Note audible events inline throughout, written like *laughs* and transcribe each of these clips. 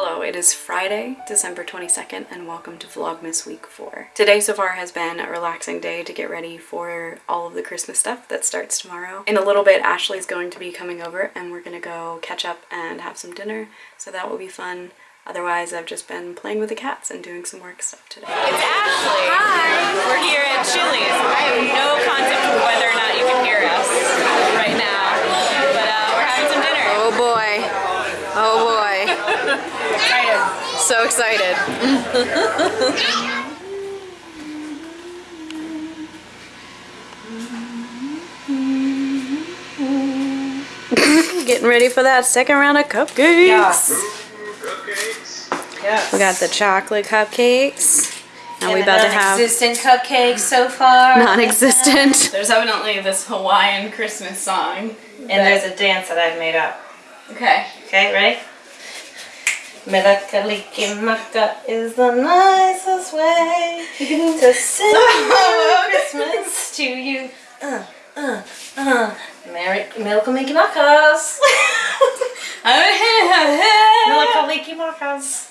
Hello, it is Friday, December 22nd, and welcome to Vlogmas Week 4. Today so far has been a relaxing day to get ready for all of the Christmas stuff that starts tomorrow. In a little bit, Ashley's going to be coming over and we're gonna go catch up and have some dinner, so that will be fun. Otherwise, I've just been playing with the cats and doing some work stuff today. It's Ashley! Hi! We're here at Chili's. I have no concept of whether or not you can hear us right now, but uh, we're having some dinner. Oh boy. Oh boy. excited. so excited. Getting ready for that second round of cupcakes. Yes. We got the chocolate cupcakes. And we about to have non-existent cupcakes so far. non-existent. *laughs* There's evidently this Hawaiian Christmas song. And there's a dance that I've made up. Okay. Okay, ready? Melakaliki maka is the nicest way *laughs* to sing *laughs* Merry Christmas to you. Uh, uh, uh. Merry Melakaliki makas. Melakaliki makas.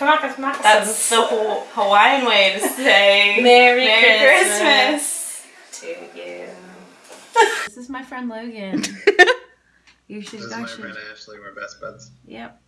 Kamakas makas. That's the whole Hawaiian way to say *laughs* Merry, Christmas. to you. This is my friend Logan. You should This is my actually. friend Ashley. We're best buds. Yep.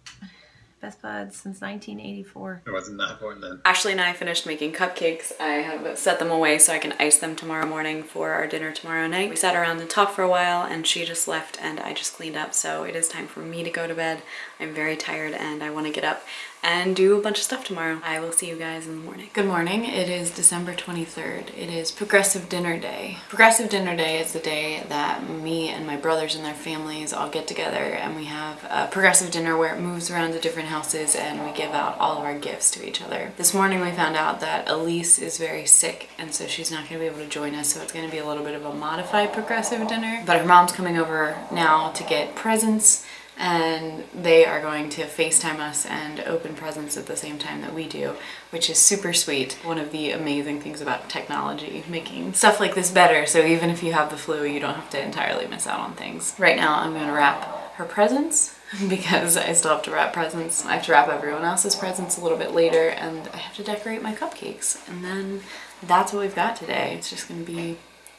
Best buds since 1984. I was not that born then. Ashley and I finished making cupcakes. I have set them away so I can ice them tomorrow morning for our dinner tomorrow night. We sat around and talked for a while and she just left and I just cleaned up. So it is time for me to go to bed. I'm very tired and I want to get up and do a bunch of stuff tomorrow. I will see you guys in the morning. Good morning. It is December 23rd. It is Progressive Dinner Day. Progressive Dinner Day is the day that me and my brothers and their families all get together and we have a progressive dinner where it moves around to different houses and we give out all of our gifts to each other. This morning we found out that Elise is very sick and so she's not going to be able to join us so it's going to be a little bit of a modified progressive dinner. But her mom's coming over now to get presents and they are going to FaceTime us and open presents at the same time that we do, which is super sweet. One of the amazing things about technology, making stuff like this better, so even if you have the flu, you don't have to entirely miss out on things. Right now, I'm gonna wrap her presents *laughs* because I still have to wrap presents. I have to wrap everyone else's presents a little bit later, and I have to decorate my cupcakes. And then that's what we've got today. It's just gonna be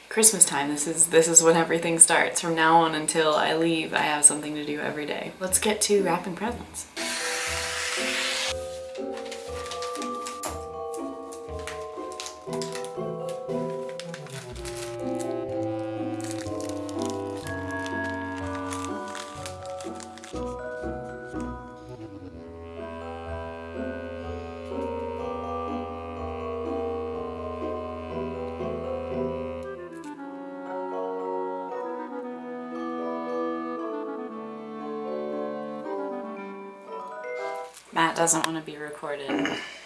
Christmas time. This is this is when everything starts. From now on until I leave, I have something to do every day. Let's get to wrapping presents. Doesn't want to be recorded,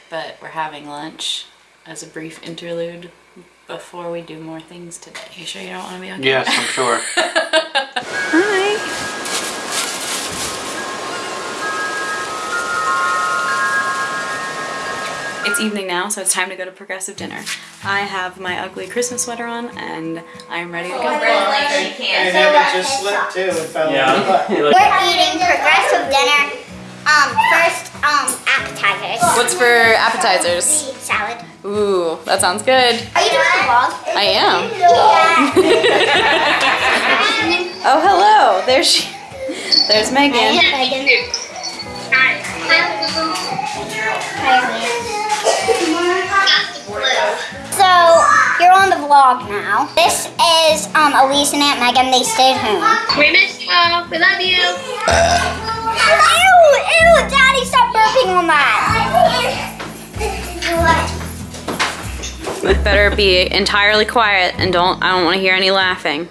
but we're having lunch as a brief interlude before we do more things today. You sure you don't want to be on camera? Yes, I'm sure. *laughs* Hi. It's evening now, so it's time to go to Progressive Dinner. I have my ugly Christmas sweater on, and I'm ready to go. And then it just slipped too and fell Yeah. in. You look- We're eating progressive dinner. Um, first, um, appetizers. What's for appetizers? Salad. Ooh, that sounds good. Are you doing a vlog? I am. Yeah. *laughs* Oh, hello. There she. There's Megan. Megan. So, you're on the vlog now. This is um, Elise and Aunt Megan. They stayed home. We miss you. We love you. Ew! Ew! Daddy, stop burping on that. Better be entirely quiet and don't. I don't want to hear any laughing.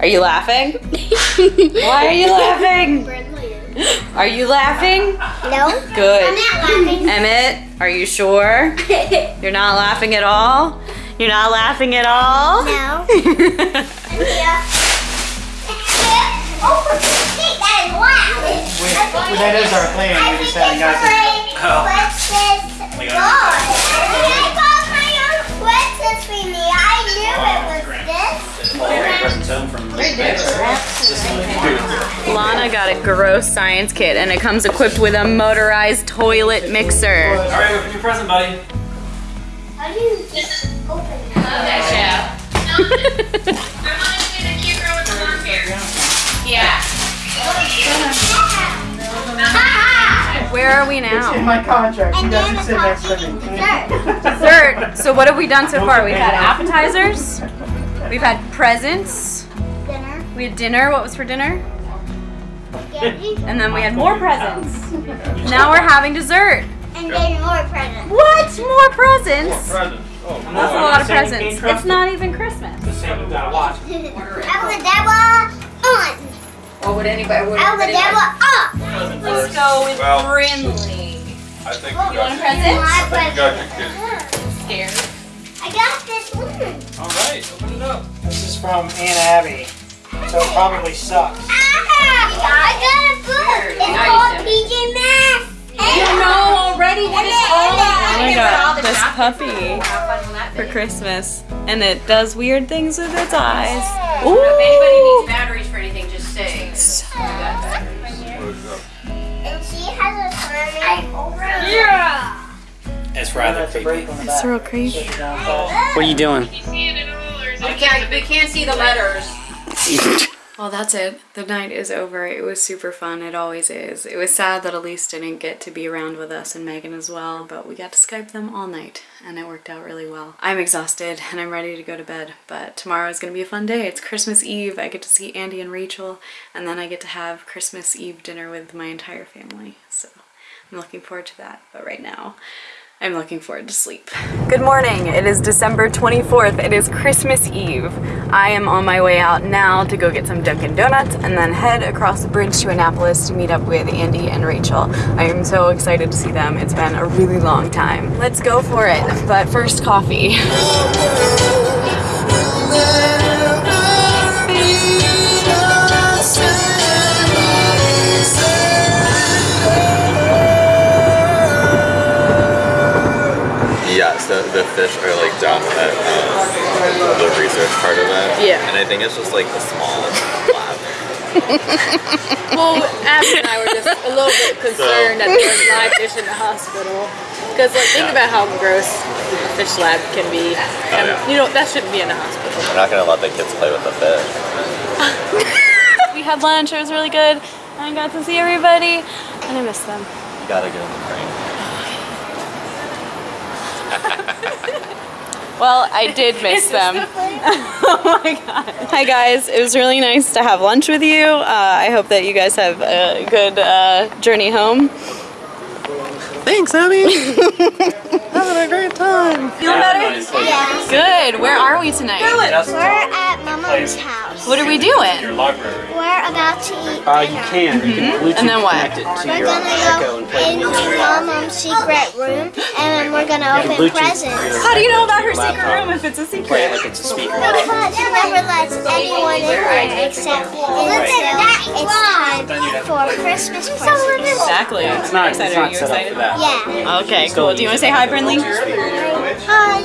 Are you laughing? Why are you laughing? Are you laughing? No? Good. I'm not laughing. Emmett, are you sure? You're not laughing at all? You're not laughing at all? No. *laughs* Yeah. Oh, for Pete's sake, that is. We- that is our plan, I we just think haven't got to. like, what's this We God? got I got my own Christmas for me. I knew it was this. Presents home from Big Bear. Just like- I got a gross science kit and it comes equipped with a motorized toilet mixer. All right, open your present, buddy. How do you open it? I want to hair. Where are we now? In now? my contract, you guys can sit next to me. dessert. *laughs* Dessert. So what have we done so far? We've had appetizers. We've had presents. Dinner. We had dinner. What was for dinner? And then we had more presents. *laughs* Now we're having dessert. And then more presents. What? More presents? Present. Oh, That's a lot of presents. It's not even Christmas. the same. You gotta watch. Abacadabra on. What would anybody? What Abacadabra up. Let's go with Well- Brinley. I think You you got, want a present? My I think you got your present. kid. Scared. I got this one. All right, open it up. This is from Aunt Abby, so it probably sucks. Ah, I got a book. It's Now called PJ Masks. You know already what it's Oh called. my god, this puppy for Christmas. And it does weird things with its eyes. If anybody needs batteries for anything, just say. And she has a swimming. Yeah. It's rather That's creepy. It's real creepy. Sit down fast. What are you doing? You see it at all, or is We it can't, we can't see the letters. *laughs* Well, that's it. The night is over. It was super fun. It always is. It was sad that Elise didn't get to be around with us and Megan as well, but we got to Skype them all night and it worked out really well. I'm exhausted and I'm ready to go to bed, but tomorrow is going to be a fun day. It's Christmas Eve. I get to see Andy and Rachel and then I get to have Christmas Eve dinner with my entire family. So I'm looking forward to that. But right now, I'm looking forward to sleep. Good morning. It is December 24th. It is Christmas Eve. I am on my way out now to go get some Dunkin' Donuts and then head across the bridge to Annapolis to meet up with Andy and Rachel. I am so excited to see them. It's been a really long time. Let's go for it. But first, coffee. *laughs* the, the fish are like done at um, the research part of it. Yeah. And I think it's just like the small lab. *laughs* Well, Abby and I were just a little bit concerned that there was live fish in the hospital. Because like, think about how gross a fish lab can be. And, yeah. You know, that shouldn't be in a hospital. We're not gonna let the kids play with the fish. *laughs* We had lunch. It was really good. I got to see everybody and I miss them. You gotta get in the crane. *laughs* Well, I did miss them. *laughs* oh my god. Hi guys, it was really nice to have lunch with you. Uh, I hope that you guys have a good uh, journey home. Thanks, Abby. *laughs* Having a great time. Feeling better? Yeah. Good. Where are we tonight? We're at Mama's house. What are we doing? Your library. We're about to eat Uh, you dinner. can. You can Bluetooth And then what? connect it to We're your gonna Echo go and play into music. Mama's secret room and then we're gonna open Bluetooth presents. How do you know about her secret room if it's a Play it secret? like it's a speaker. Because she never lets anyone in there except until it's time for Christmas presents. Exactly. It's not, it's Excited. not Are you excited? Yeah. Okay, cool. Do you want to say hi, Brinley? Hi.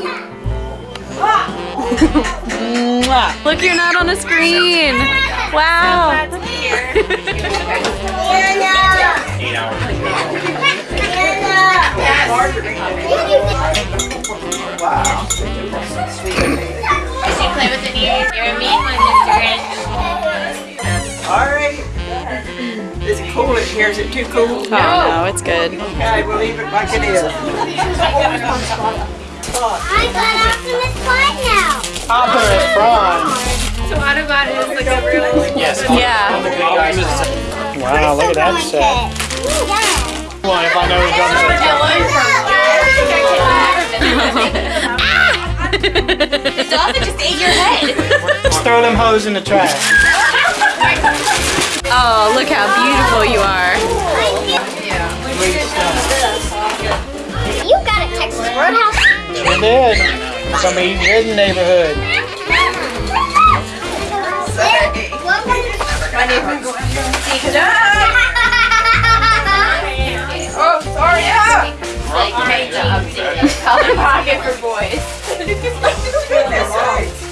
Mwah. *laughs* Look, you're not on a screen. Wow. Eight hours. Did you play with the ears? You're a mean one, Mr. Grinch. Alright. Is it cool in here? Is it too cool? Oh no, it's good. Okay, we'll leave it like it is. I got Optimus Prime now. Optimus Prime. So Autobot is like a real Yes. Yeah. Wow, look at that set. Yeah. Come on, if I know the drum set. The dolphin just ate your head. Just throw them hoes in the trash. *laughs* *laughs* Oh, look how beautiful you are. You got a Texas Roadhouse. Sure did. Some eating good in the neighborhood. Oh, sorry. Yeah. *laughs* Like, great job, Color pocket for boys. *laughs*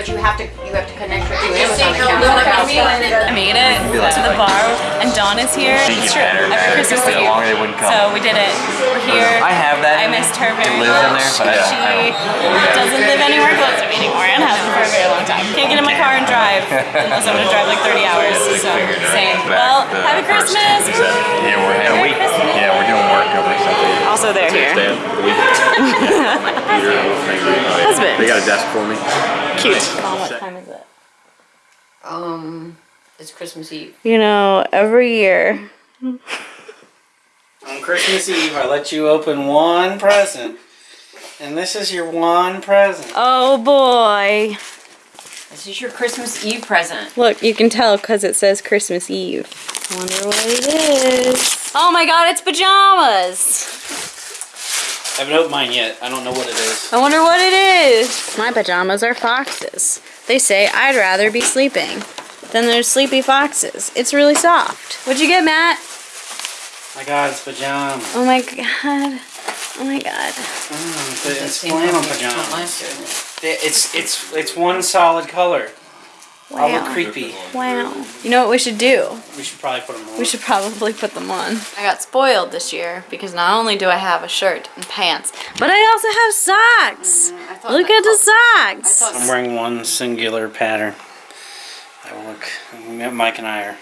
but you have to you have to connect your two Amazon accounts. I made it to the bar, and Dawn is here. It's true. After Christmas Eve. longer they wouldn't come. So we did it. We're here. I have that. I missed her very It lives in much. there, but I- she doesn't live anywhere close to me anymore and hasn't for a very long time. Can't get in my car and drive unless I'm gonna drive like 30 hours. So same. Well, happy Christmas. Yeah, we're yeah, we, yeah, we're doing work over something. Also, they're here. *laughs* Husband. They got a desk for me. Cute. what time is it? Um, it's Christmas Eve. You know, every year. On Christmas Eve, I let you open one present. And this is your one present. Oh boy. This is your Christmas Eve present. Look, you can tell because it says Christmas Eve. I wonder what it is. Oh my god, it's pajamas. I haven't opened mine yet. I don't know what it is. I wonder what it is. My pajamas are foxes. They say I'd rather be sleeping than there's sleepy foxes. It's really soft. What'd you get, Matt? My God, it's pajamas. Oh my god. Oh my god. Mm, but it's flannel pajamas. It's it's it's one solid color. All Wow. look creepy. Wow. You know what we should do? We should probably put them on. We should probably put them on. I got spoiled this year because not only do I have a shirt and pants, but I also have socks. Look at the socks. I'm wearing one singular pattern. I look. Mike and I are.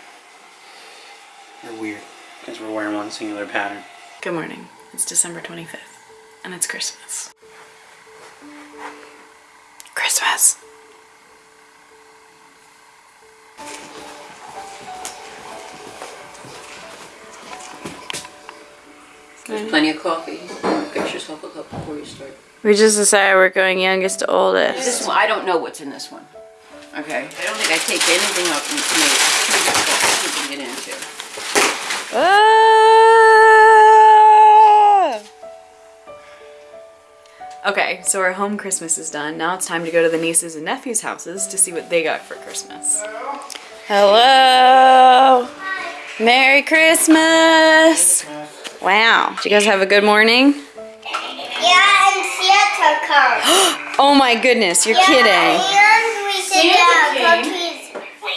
Are weird because we're wearing one singular pattern. Good morning. It's December 25th and it's Christmas. Christmas. There's plenty of coffee. Fix yourself a cup before you start. We just decided we're going youngest to oldest. This one, I don't know what's in this one. Okay. I don't think I take anything up and make it too difficult to get into. Ah! Okay, so our home Christmas is done. Now it's time to go to the nieces and nephews' houses to see what they got for Christmas. Hello. Merry Christmas. Wow. Did you guys have a good morning? Yeah, and Santa comes. *gasps* Oh my goodness, you're yeah, kidding. And we said cookies.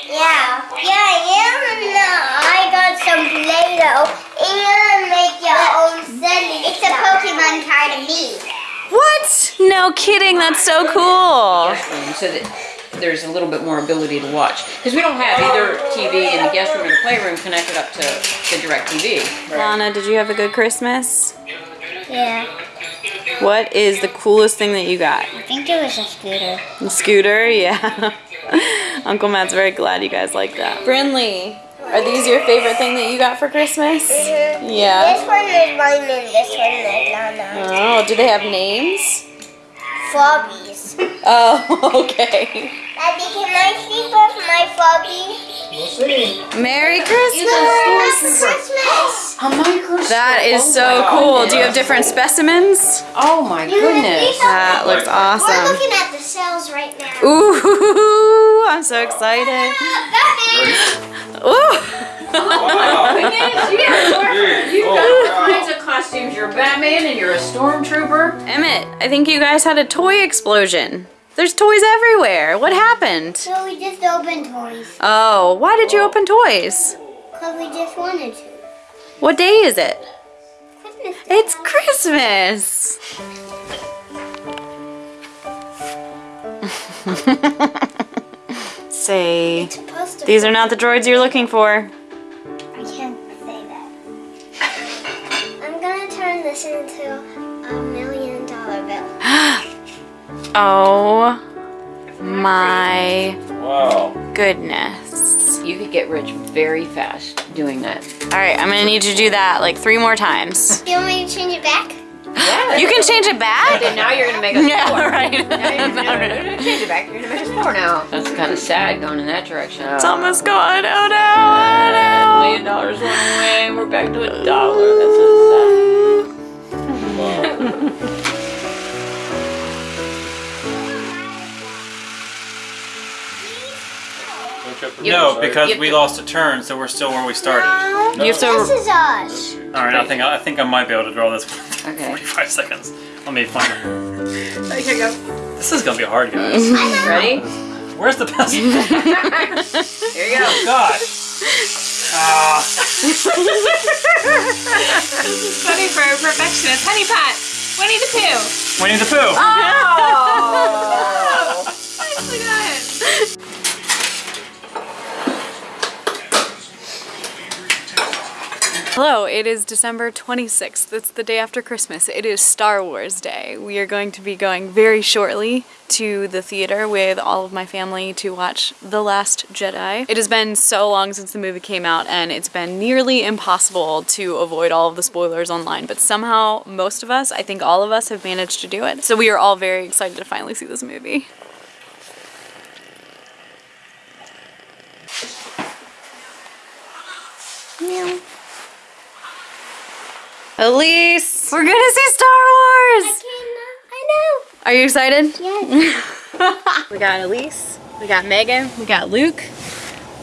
Yeah, yeah, and uh, I got some Play-Doh. And make your own silly It's a Pokemon card of me. What? No kidding, that's so cool. So that there's a little bit more ability to watch. Because we don't have either TV in the guest room or the playroom connected up to the DirecTV. Lana, did you have a good Christmas? Yeah, What is the coolest thing that you got? I think it was a scooter. The scooter? *laughs* Yeah. Uncle Matt's very glad you guys like that. Brinley, are these your favorite thing that you got for Christmas? Mm-hmm. Yeah. This one is mine and this one is Lana. Oh, do they have names? Flobbies. *laughs* Oh, okay. Daddy, can I sleep with my Flobby? Merry Happy Christmas! Christmas! A microscope. That is Oh so my cool. Do you have different specimens? Oh my goodness. That looks awesome. We're awesome. looking at the cells right now. Ooh, *laughs* I'm so excited. Ah, Batman! Goodness, you got, you got all kinds of costumes. You're a Batman and you're a stormtrooper. Emmett, I think you guys had a toy explosion. There's toys everywhere. What happened? So we just opened toys. Oh, why did you open toys? Because we just wanted to. What day is it? Christmas. It's Christmas. *laughs* Say, It's supposed to these are not the droids you're looking for. This into a million dollar bill. *gasps* Oh my Wow. goodness. You could get rich very fast doing that. All right, I'm gonna need you to do that like three more times. Do you want me to change it back? Yeah. *gasps* You can change it back? And now you're gonna make us *laughs* Yeah, poor. right. Now you're gonna change it back. You're gonna make us poor now. That's kind of sad going in that direction. It's almost gone. Oh no, oh no. million dollars went away. We're back to a dollar. That's so No, because we lost a turn, so we're still where we started. You have This to. is us. All right, I think I think I might be able to draw this one. Okay. 45 seconds. Let me find it. Here you go. This is gonna be hard, guys. *laughs* Ready? Where's the pencil? *laughs* Here you go. Oh, God. Ah. This is funny for a perfectionist. Honey pot. Winnie the Pooh. Winnie the Pooh. Oh! *laughs* Nicely done. Hello, it is December 26th. It's the day after Christmas. It is Star Wars Day. We are going to be going very shortly to the theater with all of my family to watch The Last Jedi. It has been so long since the movie came out and it's been nearly impossible to avoid all of the spoilers online, but somehow most of us, I think all of us, have managed to do it. So we are all very excited to finally see this movie. Elise, we're gonna see Star Wars! I uh, know. Are you excited? Yes. *laughs* We got Elise, we got Megan, we got Luke.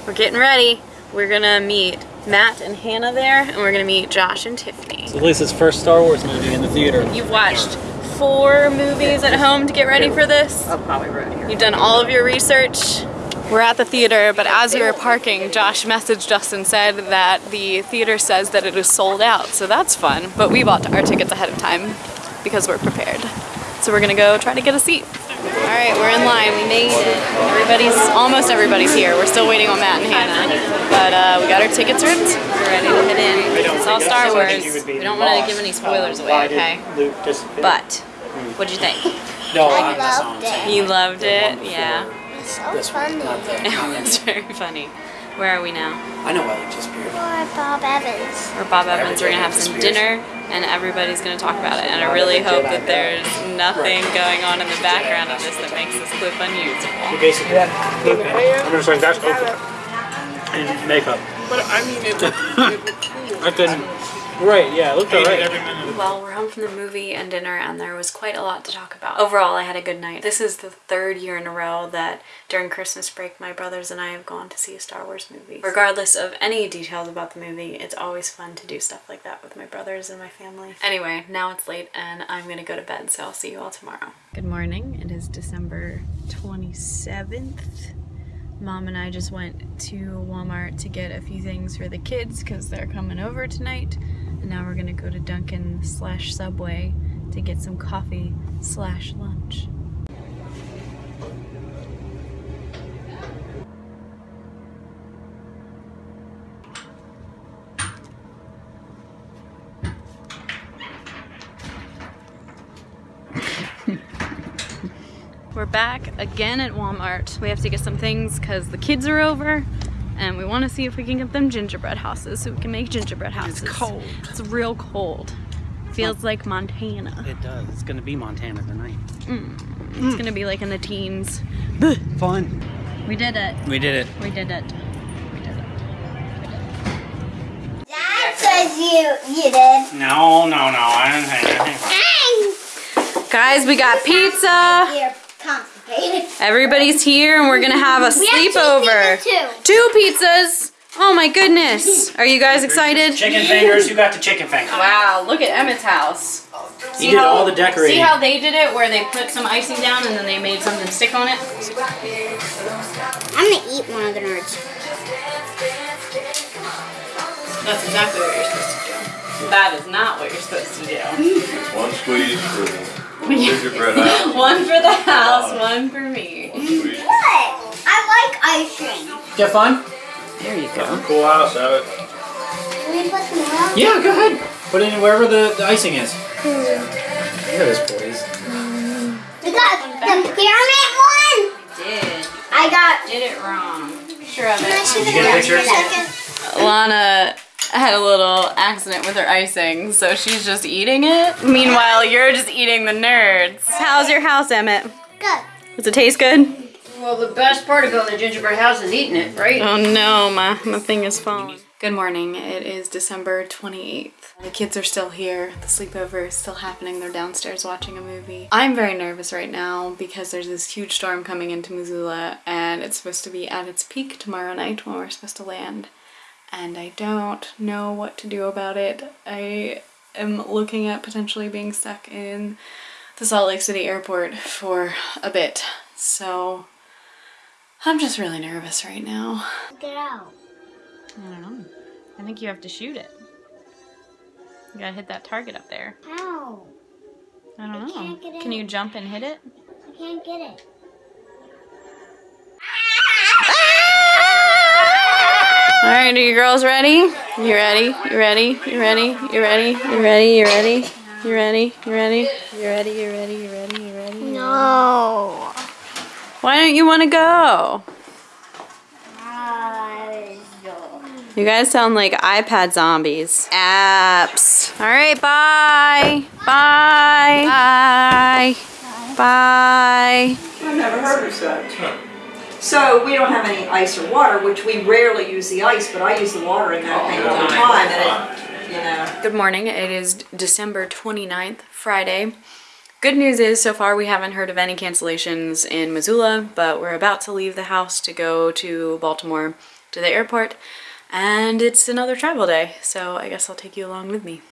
We're getting ready. We're gonna meet Matt and Hannah there, and we're gonna meet Josh and Tiffany. It's Elise's first Star Wars movie in the theater. You've watched four movies at home to get ready for this. I'll probably right here. You've done all of your research. We're at the theater, but as we were parking, Josh messaged us and said that the theater says that it is sold out, so that's fun. But we bought our tickets ahead of time because we're prepared. So we're gonna go try to get a seat. All right, we're in line. We made it. Everybody's, almost everybody's here. We're still waiting on Matt and Hannah. But uh, we got our tickets ripped. We're ready to head in. It's all Star Wars. We don't want to give any spoilers away, okay? Luke disappeared. But, what'd you think? *laughs* no, I I'm loved it. You loved it? Yeah. So This one, funny. not the- *laughs* It was very funny. Where are we now? I know why Luke disappeared. Or Bob Evans. We're Bob Evans. We're gonna have some dinner, and everybody's gonna talk about it. And I really hope that there's nothing going on in the background of this that makes this clip unusable. Basically, Luke, I'm gonna say that's okay. And makeup. But I mean, it looked, it looked *laughs* cool. I couldn't. Right, yeah, it looked alright. Well, we're home from the movie and dinner, and there was quite a lot to talk about. Overall, I had a good night. This is the third year in a row that during Christmas break, my brothers and I have gone to see a Star Wars movie. Regardless of any details about the movie, it's always fun to do stuff like that with my brothers and my family. Anyway, now it's late, and I'm gonna go to bed, so I'll see you all tomorrow. Good morning. It is December 27th. Mom and I just went to Walmart to get a few things for the kids because they're coming over tonight. And now we're gonna go to Dunkin' slash Subway to get some coffee slash lunch. *laughs* We're back again at Walmart. We have to get some things because the kids are over and we want to see if we can get them gingerbread houses so we can make gingerbread houses. It's cold. It's real cold. Feels like Montana. It does. It's gonna be Montana tonight. Mm. It's gonna be like in the teens. Fun. We did it. We did it. We did it. We did it. Dad says you you did. No, no, no. I didn't think. I think Guys, we got pizza. You're *laughs* constipated. Everybody's here and we're gonna have a We have two sleepover. pizzas, Two pizzas. Oh my goodness. Are you guys excited? Chicken fingers. Who got the chicken fingers? Wow, look at Emmett's house. You did all the decorating. See how they did it, where they put some icing down and then they made something stick on it? I'm gonna eat one of the nerds. That's exactly what you're supposed to do. That is not what you're supposed to do. One squeeze for gingerbread house. *laughs* one for the house, one for me. Squeeze. What? I like ice cream. Did you have fun? There you go. Cool house, have it. Can we put some milk? Yeah, go ahead. Put it in wherever the, the icing is. Hmm. Look at this, boys. We got the pyramid one. Did. I got. Did it wrong. Sure of Can I it. see the you get a picture? second? Lana had a little accident with her icing, so she's just eating it. Meanwhile, you're just eating the nerds. How's your house, Emmett? Good. Does it taste good? Well, the best part of going to gingerbread house is eating it, right? Oh no, my, my thing is falling. Good morning. It is December 28th. The kids are still here. The sleepover is still happening. They're downstairs watching a movie. I'm very nervous right now because there's this huge storm coming into Missoula and it's supposed to be at its peak tomorrow night when we're supposed to land. And I don't know what to do about it. I am looking at potentially being stuck in the Salt Lake City airport for a bit. So I'm just really nervous right now. Get out. I don't know. I think you have to shoot it. You gotta hit that target up there. How? I don't I know. can't get Can you jump and hit it? I can't get it. All right, are you girls ready? You ready? You ready? You ready? You ready? You ready? You ready? You ready? You ready? You ready? You ready? You ready? You ready? No. Why don't you want to go? You guys sound like iPad zombies. Apps. All right, bye. Bye. Bye. Bye. I've never heard of that. So we don't have any ice or water, which we rarely use the ice, but I use the water in that oh, thing all the time, and it, you know. Good morning. It is December 29th, Friday. Good news is so far we haven't heard of any cancellations in Missoula, but we're about to leave the house to go to Baltimore to the airport, and it's another travel day, so I guess I'll take you along with me.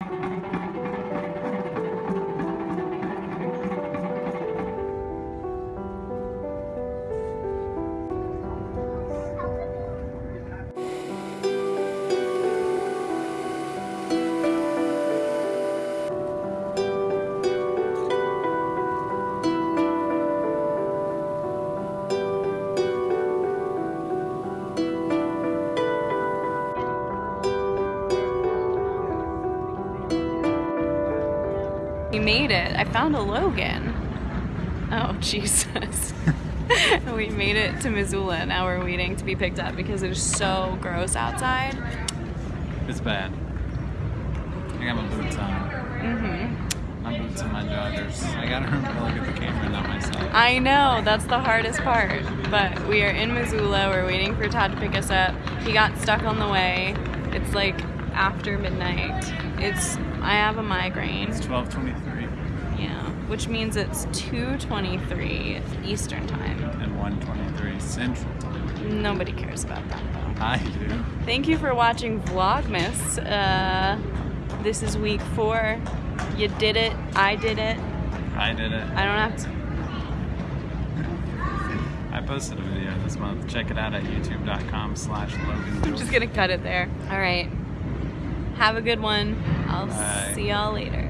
Made it. I found a Logan. Oh, *laughs* Jesus. we made it to Missoula. Now we're waiting to be picked up because it is so gross outside. It's bad. I got my boots on. Mm-hmm. My boots and my joggers. I gotta remember to look at the camera, not myself. I know, that's the hardest part. But we are in Missoula. We're waiting for Todd to pick us up. He got stuck on the way. It's like after midnight. It's I have a migraine. It's 12:23 Yeah, which means it's 2:23 Eastern time. and 1:23 Central Time. Nobody cares about that though. I do. Thank you for watching Vlogmas. Uh, this is week four. You did it. I did it. I did it. I don't have to. I posted a video this month. Check it out at youtube.com slash Logan I'm just gonna cut it there. All right. Have a good one. I'll Bye. see y'all later.